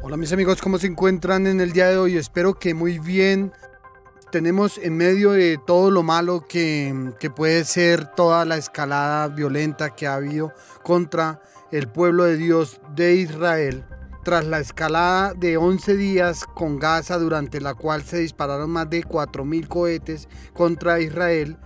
Hola mis amigos, ¿cómo se encuentran en el día de hoy? Espero que muy bien. Tenemos en medio de todo lo malo que, que, puede ser toda la escalada violenta que ha habido contra el pueblo de Dios de Israel. Tras la escalada de 11 días con Gaza durante la cual se dispararon más de 4.000 cohetes contra Israel,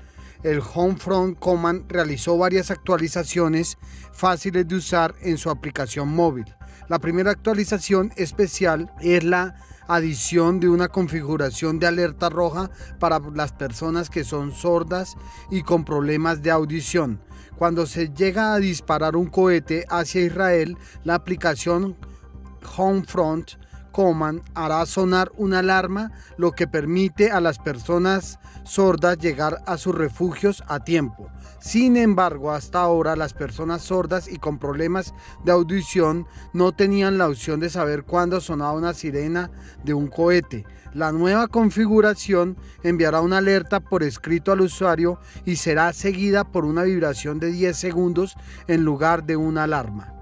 el Homefront Command realizó varias actualizaciones fáciles de usar en su aplicación móvil. La primera actualización especial es la adición de una configuración de alerta roja para las personas que son sordas y con problemas de audición. Cuando se llega a disparar un cohete hacia Israel, la aplicación Homefront Command hará sonar una alarma, lo que permite a las personas sordas llegar a sus refugios a tiempo. Sin embargo, hasta ahora las personas sordas y con problemas de audición no tenían la opción de saber cuándo sonaba una sirena de un cohete. La nueva configuración enviará una alerta por escrito al usuario y será seguida por una vibración de 10 segundos en lugar de una alarma.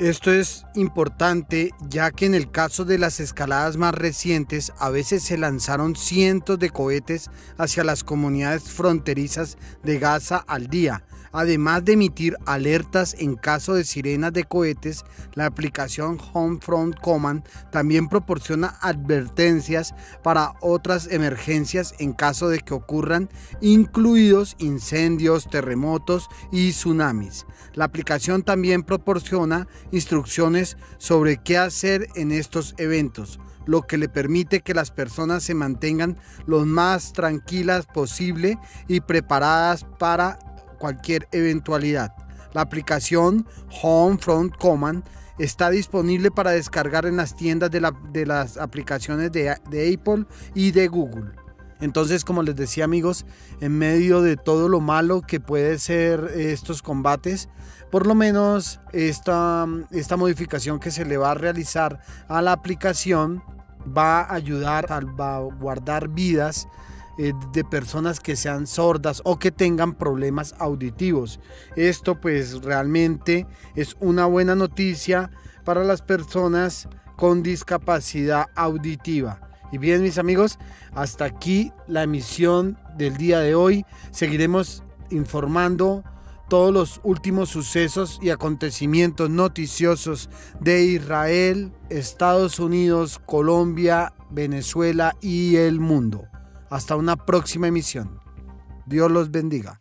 Esto es importante ya que en el caso de las escaladas más recientes a veces se lanzaron cientos de cohetes hacia las comunidades fronterizas de Gaza al día, Además de emitir alertas en caso de sirenas de cohetes, la aplicación Homefront Command también proporciona advertencias para otras emergencias en caso de que ocurran, incluidos incendios, terremotos y tsunamis. La aplicación también proporciona instrucciones sobre qué hacer en estos eventos lo que le permite que las personas se mantengan lo más tranquilas posible y preparadas para cualquier eventualidad. La aplicación Homefront Command está disponible para descargar en las tiendas de, las aplicaciones de, Apple y de Google. Entonces, como les decía amigos, en medio de todo lo malo que puede ser estos combates, por lo menos esta, esta modificación que se le va a realizar a la aplicación va a ayudar a guardar vidas eh, de personas que sean sordas o que tengan problemas auditivos. Esto pues realmente es una buena noticia para las personas con discapacidad auditiva. Y bien mis amigos, hasta aquí la emisión del día de hoy. Seguiremos informando todos los últimos sucesos y acontecimientos noticiosos de Israel, Estados Unidos, Colombia, Venezuela y el mundo. Hasta una próxima emisión. Dios los bendiga.